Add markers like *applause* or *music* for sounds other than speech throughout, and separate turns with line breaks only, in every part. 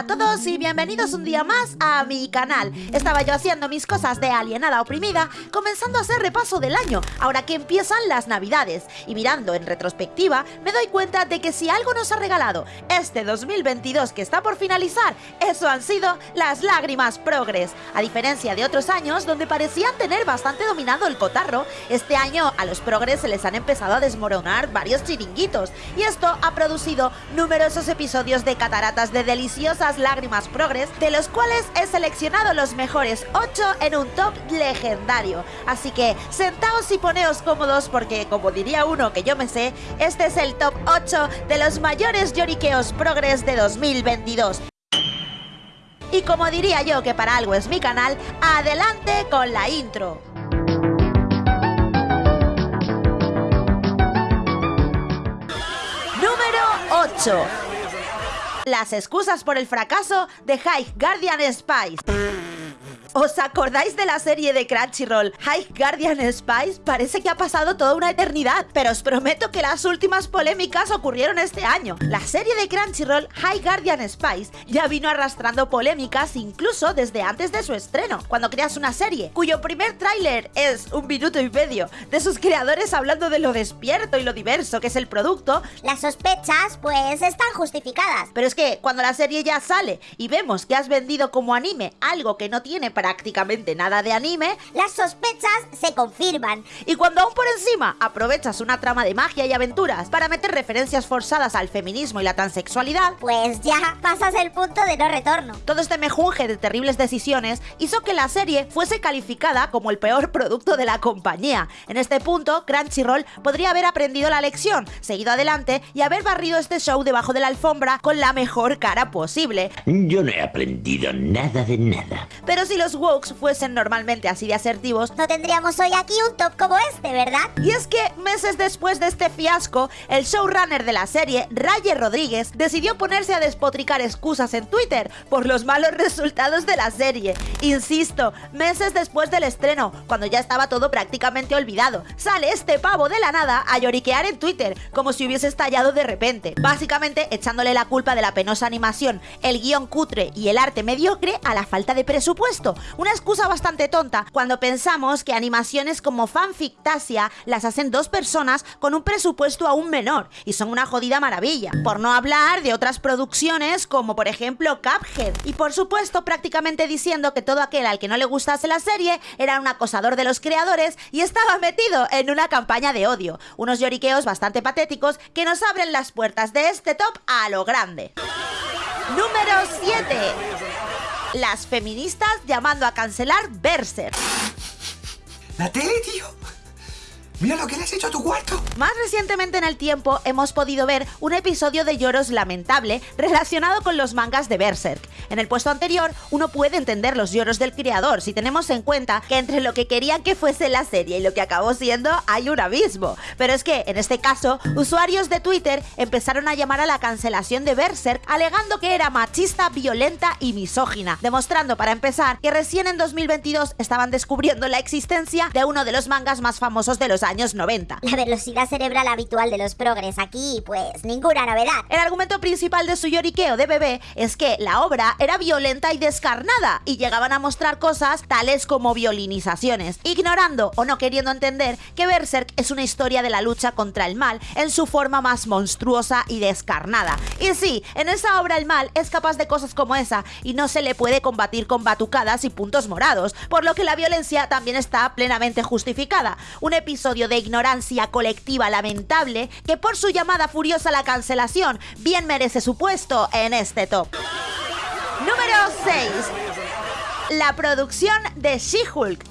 a todos y bienvenidos un día más a mi canal. Estaba yo haciendo mis cosas de alienada oprimida, comenzando a hacer repaso del año, ahora que empiezan las navidades. Y mirando en retrospectiva, me doy cuenta de que si algo nos ha regalado este 2022 que está por finalizar, eso han sido las lágrimas progres. A diferencia de otros años donde parecían tener bastante dominado el cotarro, este año a los progres se les han empezado a desmoronar varios chiringuitos. Y esto ha producido numerosos episodios de cataratas de deliciosas lágrimas progres, de los cuales he seleccionado los mejores 8 en un top legendario. Así que sentaos y poneos cómodos porque, como diría uno que yo me sé, este es el top 8 de los mayores lloriqueos progres de 2022. Y como diría yo que para algo es mi canal, adelante con la intro. Número 8. Las excusas por el fracaso de High Guardian Spice. ¿Os acordáis de la serie de Crunchyroll High Guardian Spice? Parece que ha pasado toda una eternidad, pero os prometo que las últimas polémicas ocurrieron este año. La serie de Crunchyroll High Guardian Spice ya vino arrastrando polémicas incluso desde antes de su estreno. Cuando creas una serie cuyo primer tráiler es un minuto y medio de sus creadores hablando de lo despierto y lo diverso que es el producto,
Las sospechas, pues, están justificadas.
pero es que cuando la serie ya sale y vemos que has vendido como anime algo que no tiene prácticamente nada de anime,
Las sospechas se confirman.
y cuando aún por encima aprovechas una trama de magia y aventuras para meter referencias forzadas al feminismo y la transexualidad,
Pues ya pasas el punto de no retorno.
todo este mejunje de terribles decisiones hizo que la serie fuese calificada como el peor producto de la compañía. En este punto, Crunchyroll podría haber aprendido la lección, seguido adelante y haber barrido este show debajo de la alfombra con la mejor cara posible.
Yo no he aprendido nada de nada.
Pero si los wokes fuesen normalmente así de asertivos,
No tendríamos hoy aquí un top como este, ¿verdad?
Y es que meses después de este fiasco, el showrunner de la serie, Raye Rodríguez, decidió ponerse a despotricar excusas en Twitter por los malos *laughs* resultados de la serie. Insisto, meses después del estreno, cuando ya estaba todo prácticamente olvidado, sale este pavo de la nada a lloriquear en Twitter, como si hubiese estallado de repente, básicamente echándole la culpa de la penosa animación, el guion cutre y el arte mediocre a la falta de presupuesto. Una excusa bastante tonta cuando pensamos que animaciones como Fanfictasia las hacen dos personas con un presupuesto aún menor y son una jodida maravilla. Por no hablar de otras producciones como por ejemplo Cuphead. Y por supuesto prácticamente diciendo que todo aquel al que no le gustase la serie era un acosador de los creadores y estaba metido en una campaña de odio. Unos lloriqueos bastante patéticos que nos abren las puertas de este top a lo grande. Número 7. Las feministas llamando a cancelar Berserk.
La tele, tío. Mira lo que le has hecho a tu cuarto.
Más recientemente en el tiempo hemos podido ver un episodio de lloros lamentable relacionado con los mangas de Berserk. En el puesto anterior, uno puede entender los lloros del creador si tenemos en cuenta que entre lo que querían que fuese la serie y lo que acabó siendo hay un abismo. Pero es que, en este caso, usuarios de Twitter empezaron a llamar a la cancelación de Berserk alegando que era machista, violenta y misógina, demostrando para empezar que recién en 2022 estaban descubriendo la existencia de uno de los mangas más famosos de los años 90.
La velocidad cerebral habitual de los progres aquí, pues ninguna novedad.
El argumento principal de su lloriqueo de bebé es que la obra era violenta y descarnada y llegaban a mostrar cosas tales como violinizaciones, ignorando o no queriendo entender que Berserk es una historia de la lucha contra el mal en su forma más monstruosa y descarnada. Y sí, en esa obra el mal es capaz de cosas como esa y no se le puede combatir con batucadas y puntos morados, por lo que la violencia también está plenamente justificada. Un episodio de ignorancia colectiva lamentable que por su llamada furiosa a la cancelación bien merece su puesto en este top. Número 6. La producción de She-Hulk.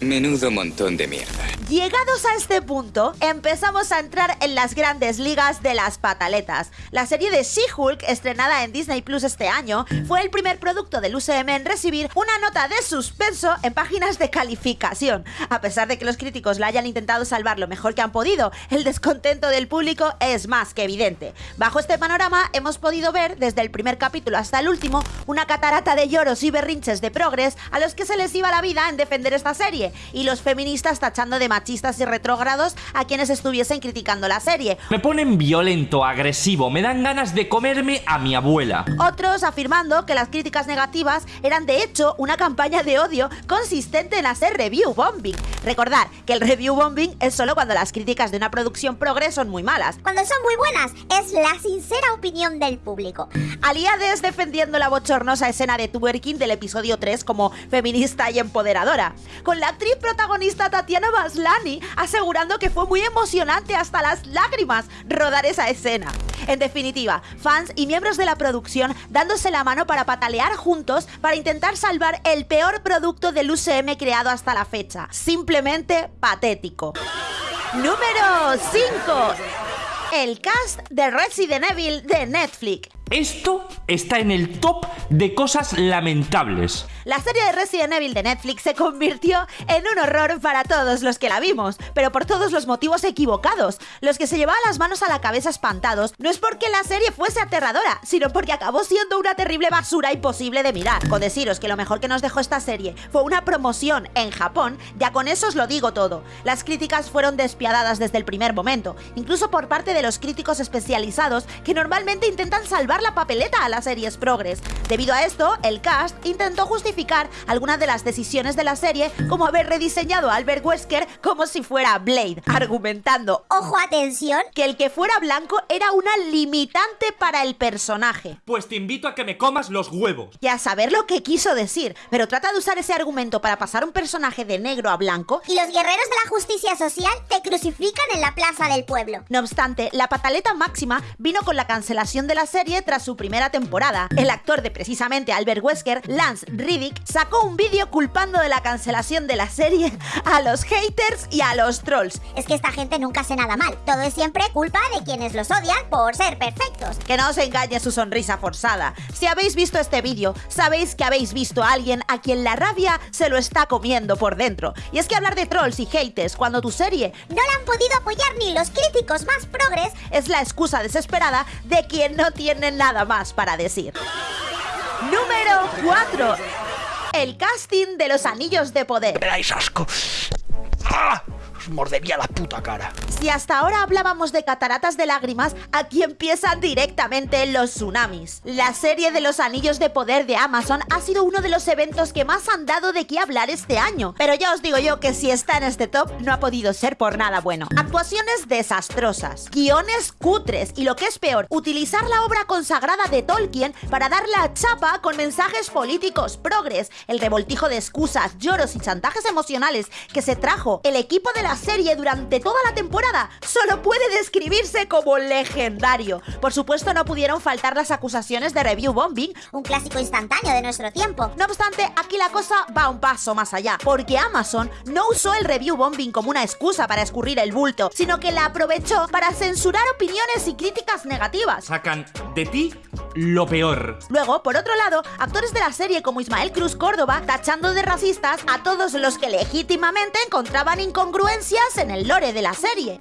Menudo montón de mierda.
Llegados a este punto, empezamos a entrar en las grandes ligas de las pataletas. La serie de She-Hulk, estrenada en Disney Plus este año, fue el primer producto del UCM en recibir una nota de suspenso en páginas de calificación. A pesar de que los críticos la hayan intentado salvar lo mejor que han podido, el descontento del público es más que evidente. Bajo este panorama, hemos podido ver, desde el primer capítulo hasta el último, una catarata de lloros y berrinches de progres a los que se les iba la vida en defender esta serie, y los feministas tachando de machistas y retrógrados a quienes estuviesen criticando la serie.
Me ponen violento, agresivo, me dan ganas de comerme a mi abuela.
Otros afirmando que las críticas negativas eran de hecho una campaña de odio consistente en hacer review bombing. Recordar que el review bombing es solo cuando las críticas de una producción progre son muy malas.
Cuando son muy buenas, es la sincera opinión del público.
Aliades defendiendo la bochornosa escena de twerking del episodio 3 como feminista y empoderadora. Con la actriz protagonista Tatiana Maslany asegurando que fue muy emocionante hasta las lágrimas rodar esa escena. En definitiva, fans y miembros de la producción dándose la mano para patalear juntos para intentar salvar el peor producto del UCM creado hasta la fecha. Simplemente patético. Número 5. El cast de Resident Evil de Netflix.
Esto está en el top de cosas lamentables.
La serie de Resident Evil de Netflix se convirtió en un horror para todos los que la vimos, pero por todos los motivos equivocados. Los que se llevaban las manos a la cabeza espantados no es porque la serie fuese aterradora, sino porque acabó siendo una terrible basura imposible de mirar. Con deciros que lo mejor que nos dejó esta serie fue una promoción en Japón, ya con eso os lo digo todo. Las críticas fueron despiadadas desde el primer momento, incluso por parte de los críticos especializados que normalmente intentan salvar la papeleta a las series progres. Debido a esto, el cast intentó justificar algunas de las decisiones de la serie, como haber rediseñado a Albert Wesker como si fuera Blade, argumentando,
Ojo, atención.
que el que fuera blanco era una limitante para el personaje.
Pues te invito a que me comas los huevos.
Y a saber lo que quiso decir, pero trata de usar ese argumento para pasar un personaje de negro a blanco
Y los guerreros de la justicia social te crucifican en la plaza del pueblo.
No obstante, la pataleta máxima vino con la cancelación de la serie tras su primera temporada. El actor de precisamente Albert Wesker, Lance Riddick, sacó un vídeo culpando de la cancelación de la serie a los haters y a los trolls.
Es que esta gente nunca hace nada mal. Todo es siempre culpa de quienes los odian por ser perfectos.
Que no os engañe su sonrisa forzada. Si habéis visto este vídeo, sabéis que habéis visto a alguien a quien la rabia se lo está comiendo por dentro. Y es que hablar de trolls y haters cuando tu serie
No la han podido apoyar ni los críticos más progres.
es la excusa desesperada de quien no tiene nada más para decir. Número 4. El casting de los anillos de poder.
Me dais asco. ¡Ah! Mordería la puta cara.
Si hasta ahora hablábamos de cataratas de lágrimas, aquí empiezan directamente los tsunamis. La serie de los anillos de poder de Amazon ha sido uno de los eventos que más han dado de qué hablar este año. Pero ya os digo yo que si está en este top, no ha podido ser por nada bueno. Actuaciones desastrosas, guiones cutres y lo que es peor, utilizar la obra consagrada de Tolkien para dar la chapa con mensajes políticos progres, el revoltijo de excusas, lloros y chantajes emocionales que se trajo el equipo de la serie durante toda la temporada solo puede describirse como legendario. Por supuesto no pudieron faltar las acusaciones de review bombing,
Un clásico instantáneo de nuestro tiempo.
no obstante, aquí la cosa va un paso más allá, porque Amazon no usó el review bombing como una excusa para escurrir el bulto, sino que la aprovechó para censurar opiniones y críticas negativas.
Sacan de ti lo peor.
Luego, por otro lado, actores de la serie como Ismael Cruz Córdoba tachando de racistas a todos los que legítimamente encontraban incongruencias en el lore de la serie.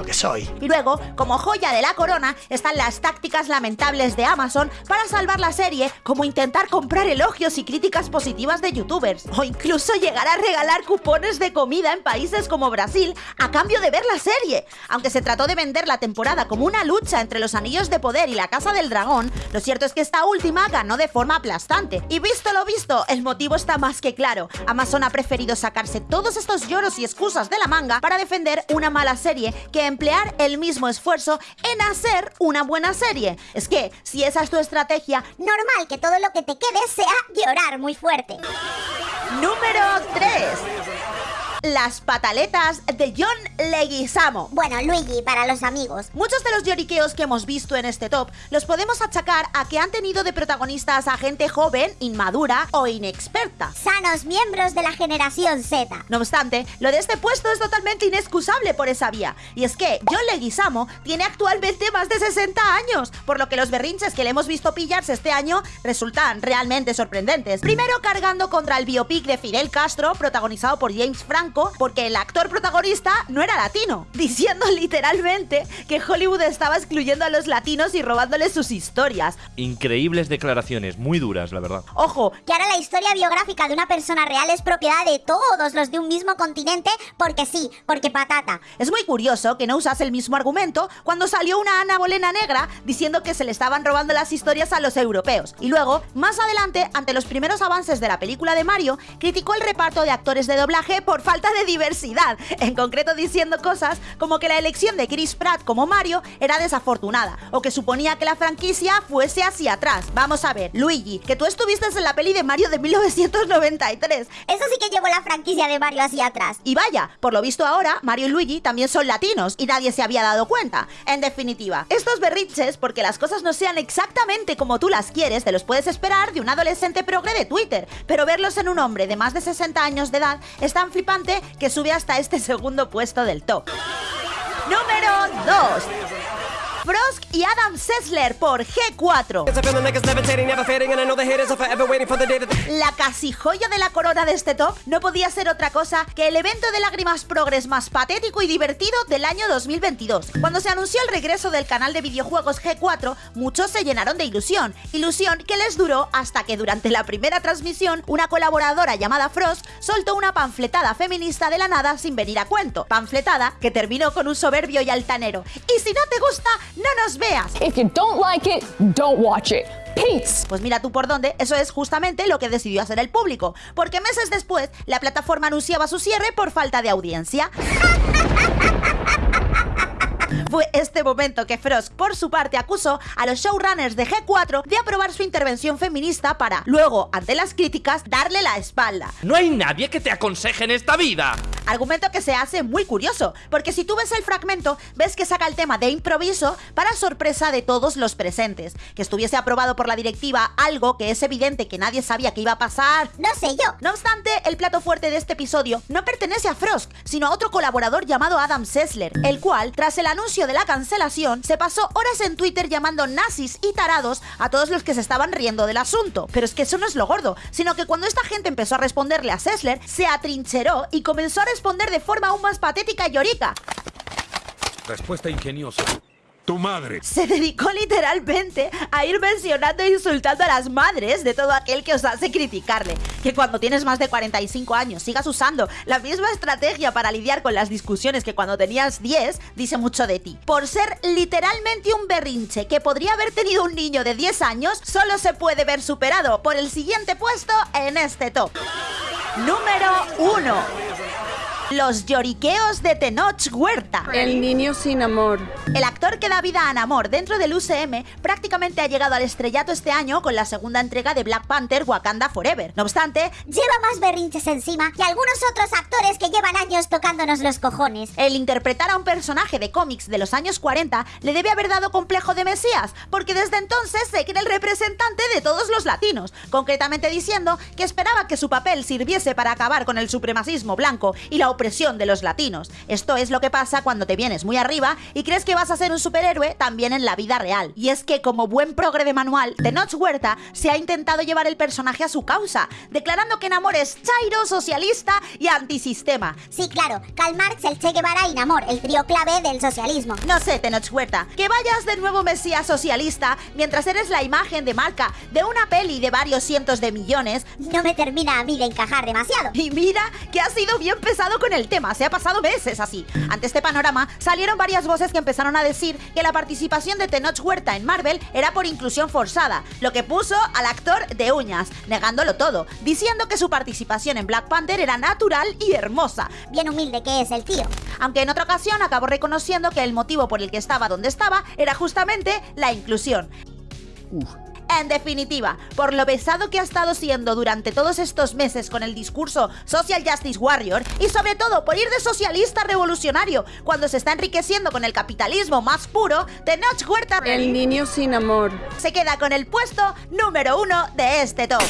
Lo que soy.
Y luego, como joya de la corona, están las tácticas lamentables de Amazon para salvar la serie, como intentar comprar elogios y críticas positivas de youtubers, o incluso llegar a regalar cupones de comida en países como Brasil a cambio de ver la serie. Aunque se trató de vender la temporada como una lucha entre los Anillos de Poder y la Casa del Dragón, lo cierto es que esta última ganó de forma aplastante. Y visto lo visto, el motivo está más que claro. Amazon ha preferido sacarse todos estos lloros y excusas de la manga para defender una mala serie que emplear el mismo esfuerzo en hacer una buena serie. Es que, si esa es tu estrategia,
Normal que todo lo que te quede sea llorar muy fuerte.
número 3. Las pataletas de John Leguizamo.
Bueno, Luigi, para los amigos.
Muchos de los lloriqueos que hemos visto en este top los podemos achacar a que han tenido de protagonistas a gente joven, inmadura o inexperta.
Sanos miembros de la generación Z.
No obstante, lo de este puesto es totalmente inexcusable por esa vía. Y es que John Leguizamo tiene actualmente más de 60 años, por lo que los berrinches que le hemos visto pillarse este año resultan realmente sorprendentes. Primero cargando contra el biopic de Fidel Castro, protagonizado por James Franco, blanco porque el actor protagonista no era latino, *laughs* diciendo literalmente que Hollywood estaba excluyendo a los latinos y robándoles sus historias.
Increíbles declaraciones, muy duras, la verdad.
Ojo,
Que ahora la historia biográfica de una persona real es propiedad de todos los de un mismo continente porque sí, porque patata.
Es muy curioso que no usase el mismo argumento cuando salió una Ana Bolena negra diciendo que se le estaban robando las historias a los europeos. Y luego, más adelante, ante los primeros avances de la película de Mario, criticó el reparto de actores de doblaje por falta de diversidad, en concreto diciendo cosas como que la elección de Chris Pratt como Mario era desafortunada, o que suponía que la franquicia fuese hacia atrás. Vamos a ver, Luigi, que tú estuviste en la peli de Mario de 1993,
Eso sí que llevó la franquicia de Mario hacia atrás.
y vaya, por lo visto ahora, Mario y Luigi también son latinos y nadie se había dado cuenta. En definitiva, estos berrinches, porque las cosas no sean exactamente como tú las quieres, te los puedes esperar de un adolescente progre de Twitter, pero verlos en un hombre de más de 60 años de edad es tan flipante que sube hasta este *laughs* segundo puesto del top. Número 2. Y Adam Sessler por G4. La casi joya de la corona de este top no podía ser otra cosa que el evento de lágrimas progres más patético y divertido del año 2022. Cuando se anunció el regreso del canal de videojuegos G4, muchos se llenaron de ilusión, ilusión que les duró hasta que durante la primera transmisión una colaboradora llamada Frost soltó una panfletada feminista de la nada sin venir a cuento, panfletada que terminó con un soberbio y altanero. Y si no te gusta, no nos veas.
If you don't like it, don't watch it. Peace.
Pues mira tú por dónde, eso es justamente lo que decidió hacer el público, porque meses después la plataforma anunciaba su cierre por falta de audiencia. *laughs* Fue este momento que Frost, por su parte, acusó a los showrunners de G4 de aprobar su intervención feminista para, luego, ante las críticas, darle la espalda.
No hay nadie que te aconseje en esta vida.
Argumento que se hace muy curioso, porque si tú ves el fragmento, ves que saca el tema de improviso para sorpresa de todos los presentes. Que estuviese aprobado por la directiva algo que es evidente que nadie sabía que iba a pasar.
No sé yo.
No obstante, el plato fuerte de este episodio no pertenece a Frost, sino a otro colaborador llamado Adam Sessler, el cual, tras el anuncio de la cancelación, se pasó horas en Twitter llamando nazis y tarados a todos los que se estaban riendo del asunto. Pero es que eso no es lo gordo, sino que cuando esta gente empezó a responderle a Sessler, se atrincheró y comenzó a responder de forma aún más patética y llorica.
Respuesta ingeniosa. Tu madre.
Se dedicó literalmente a ir mencionando e insultando a las madres de todo aquel que osase criticarle. Que cuando tienes más de 45 años sigas usando la misma estrategia para lidiar con las discusiones que cuando tenías 10, dice mucho de ti. Por ser literalmente un berrinche que podría haber tenido un niño de 10 años, solo se puede ver superado por el siguiente puesto en este top. Número 1. Los lloriqueos de Tenoch Huerta.
El niño sin amor.
El actor que da vida a Namor dentro del UCM prácticamente ha llegado al estrellato este año con la segunda entrega de Black Panther Wakanda Forever. No obstante,
Lleva más berrinches encima que algunos otros actores que llevan años tocándonos los cojones.
el interpretar a un personaje de cómics de los años 40 le debe haber dado complejo de Mesías, porque desde entonces se cree el representante de todos los latinos, concretamente diciendo que esperaba que su papel sirviese para acabar con el supremacismo blanco y la opresión de los latinos. Esto es lo que pasa cuando te vienes muy arriba y crees que vas a ser un superhéroe también en la vida real. Y es que como buen progre de manual, Tenoch Huerta se ha intentado llevar el personaje a su causa, declarando que Namor es chairo, socialista y antisistema.
Sí, claro, Karl Marx, el Che Guevara y Namor, el trío clave del socialismo.
No sé, Tenoch Huerta, que vayas de nuevo mesías socialista mientras eres la imagen de marca de una peli de varios cientos de millones.
No me termina a mí de encajar demasiado.
Y mira que ha sido bien pesado con el tema, se ha pasado meses así. Ante este panorama, salieron varias voces que empezaron a decir que la participación de Tenoch Huerta en Marvel era por inclusión forzada, lo que puso al actor de uñas, negándolo todo, diciendo que su participación en Black Panther era natural y hermosa,
Bien humilde que es el tío.
aunque en otra ocasión acabó reconociendo que el motivo por el que estaba donde estaba era justamente la inclusión. En definitiva, por lo pesado que ha estado siendo durante todos estos meses con el discurso Social Justice Warrior y sobre todo por ir de socialista revolucionario cuando se está enriqueciendo con el capitalismo más puro, Tenoch Huerta
El niño sin amor.
se queda con el puesto número uno de este top.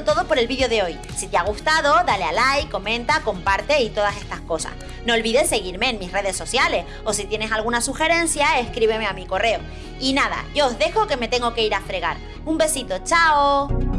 Todo por el vídeo de hoy. Si te ha gustado, dale a like, comenta, comparte y todas estas cosas. No olvides seguirme en mis redes sociales o si tienes alguna sugerencia, escríbeme a mi correo. Y nada, yo os dejo que me tengo que ir a fregar. Un besito, chao.